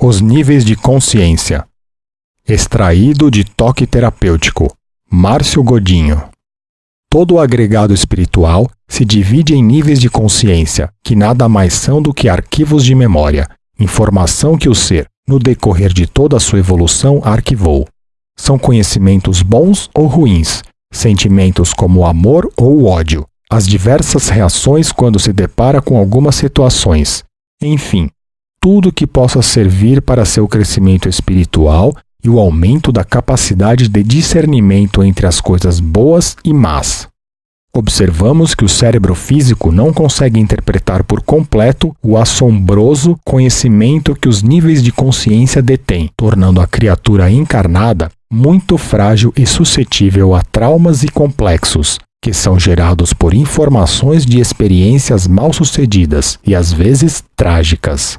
Os níveis de consciência. Extraído de Toque Terapêutico. Márcio Godinho. Todo o agregado espiritual se divide em níveis de consciência, que nada mais são do que arquivos de memória, informação que o ser, no decorrer de toda a sua evolução, arquivou. São conhecimentos bons ou ruins, sentimentos como o amor ou o ódio, as diversas reações quando se depara com algumas situações, enfim, tudo que possa servir para seu crescimento espiritual e o aumento da capacidade de discernimento entre as coisas boas e más. Observamos que o cérebro físico não consegue interpretar por completo o assombroso conhecimento que os níveis de consciência detêm, tornando a criatura encarnada muito frágil e suscetível a traumas e complexos, que são gerados por informações de experiências mal sucedidas e às vezes trágicas.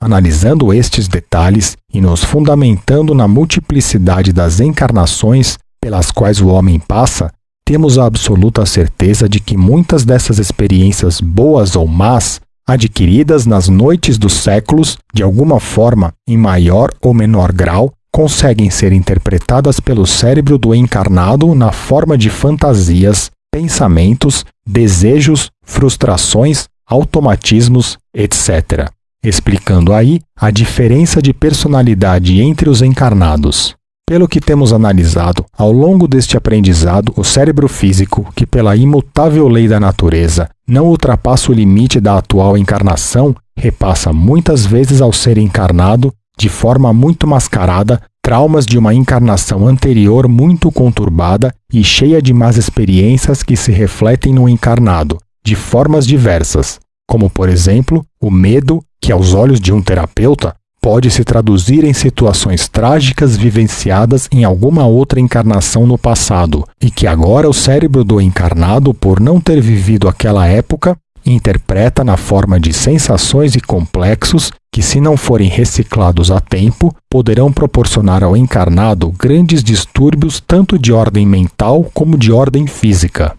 Analisando estes detalhes e nos fundamentando na multiplicidade das encarnações pelas quais o homem passa, temos a absoluta certeza de que muitas dessas experiências boas ou más, adquiridas nas noites dos séculos, de alguma forma, em maior ou menor grau, conseguem ser interpretadas pelo cérebro do encarnado na forma de fantasias, pensamentos, desejos, frustrações, automatismos, etc explicando aí a diferença de personalidade entre os encarnados. Pelo que temos analisado, ao longo deste aprendizado, o cérebro físico, que pela imutável lei da natureza não ultrapassa o limite da atual encarnação, repassa muitas vezes ao ser encarnado, de forma muito mascarada, traumas de uma encarnação anterior muito conturbada e cheia de más experiências que se refletem no encarnado, de formas diversas, como por exemplo o medo, que aos olhos de um terapeuta pode se traduzir em situações trágicas vivenciadas em alguma outra encarnação no passado, e que agora o cérebro do encarnado, por não ter vivido aquela época, interpreta na forma de sensações e complexos que, se não forem reciclados a tempo, poderão proporcionar ao encarnado grandes distúrbios tanto de ordem mental como de ordem física.